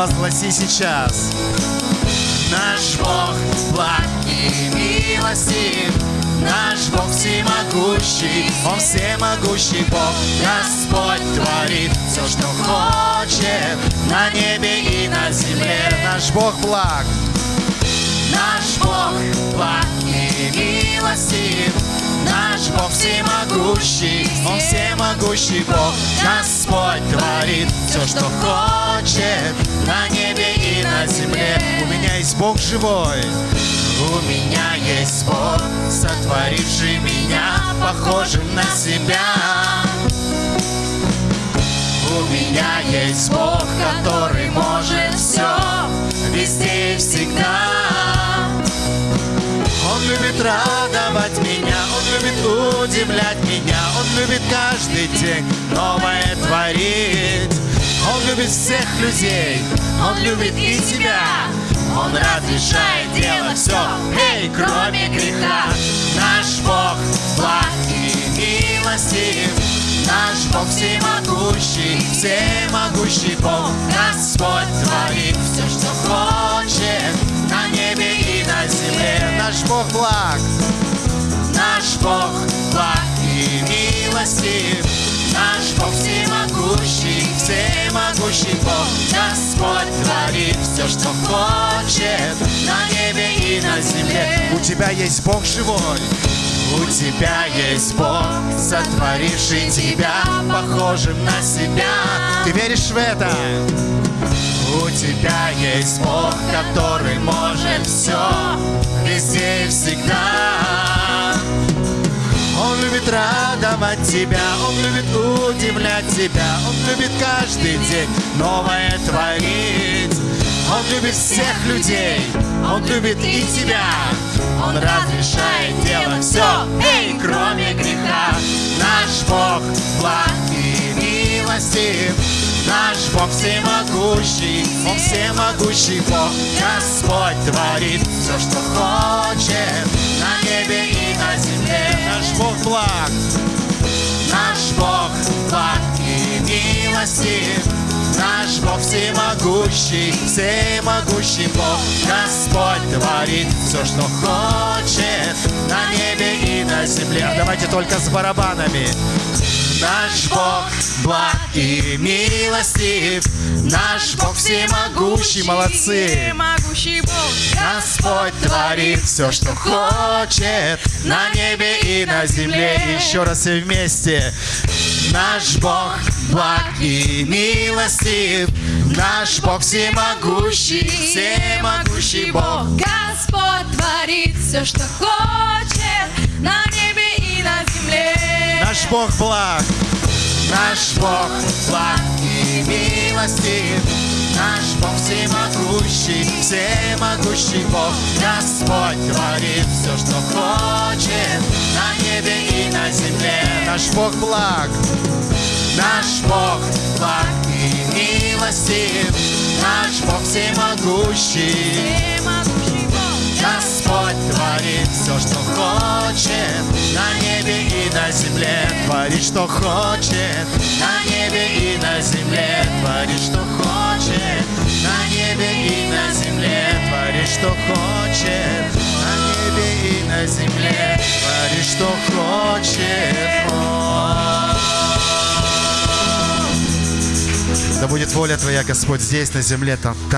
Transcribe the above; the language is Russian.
провозгласи сейчас. Наш Бог благ и милостив, Наш Бог всемогущий, Он всемогущий Бог. Господь творит все, что хочет на небе и на земле. Наш Бог благ. Наш Бог все, что хочет на небе и на земле. У меня есть Бог живой. У меня есть Бог, сотворивший меня похожим на себя. У меня есть Бог, который может все, везде и всегда. Он любит радовать меня, Он любит удивлять меня, Он любит каждый день новое творить. Любит всех людей, Он любит и тебя. Он разрешает делать все, эй, кроме греха. Наш Бог благ и милостив, Наш Бог всемогущий, всемогущий Бог. Господь творит все, что хочет на небе и на земле. Наш Бог благ, наш Бог благ и милостив, Наш Бог всемогущий, всемогущий Бог. Господь творит все, что хочет на небе и на земле. У тебя есть Бог живой. У тебя есть Бог, сотворивший тебя похожим на себя. Ты веришь в это? У тебя есть Бог, который может все, везде и всегда. Любит радовать тебя, Он любит удивлять тебя, Он любит каждый день новое творить. Он любит всех людей, Он любит и тебя. Он разрешает делать все, эй, кроме греха. Наш Бог благ и милостив, Наш Бог всемогущий, Он всемогущий Бог. Господь творит все, что хочет на небе и на земле. Благ, наш Бог благ и милостив. Наш Бог всемогущий, всемогущий Бог. Господь творит все, что хочет на небе и на земле. А давайте только с барабанами. Наш Бог благ и милостив, Наш Бог всемогущий, молодцы. Всемогущий Бог. Господь творит все, что хочет на небе и на земле. Еще раз все вместе. Наш Бог благ и милостив, Наш Бог всемогущий, всемогущий Бог. Господь творит все, что хочет на небе Бог благ, наш Бог благ и милостив, наш Бог всемогущий, всемогущий Бог. Господь творит все, что хочет на небе и на земле. Наш Бог благ, наш Бог благ и милостив, наш Бог всемогущий. Всемогущий Бог. Господь творит все, что хочет на земле. Творит, что хочет на небе и на земле. Творит, что хочет на небе и на земле. Творит, что хочет на небе и на земле. Творит, что хочет. Да будет воля Твоя, Господь, здесь, на земле, там, там.